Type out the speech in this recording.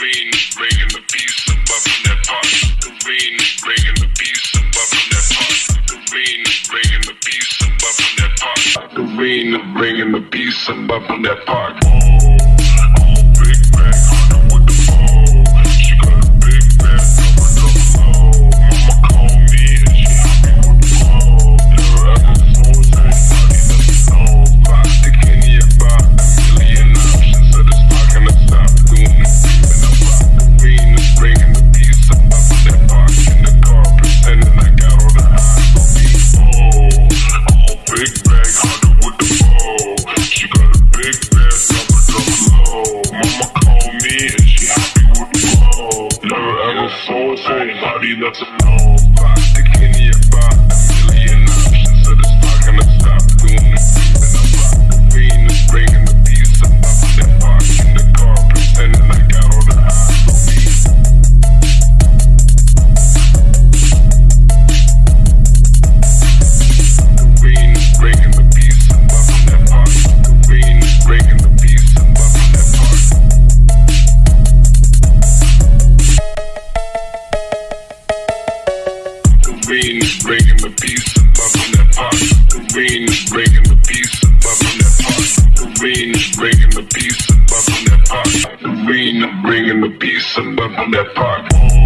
Is bringing the peace and bubbling that pot. Green is bringing the peace and bubbling that pot. Green is bringing the peace and bubbling that pot. Green is bringing the peace and bubbling that pot. Big bag Green is bringing the peace and that pot. Green is bringing the peace and bubbling that pot. Green is bringing the peace and bubbling that pot. Green is bringing the peace and bubbling that pot.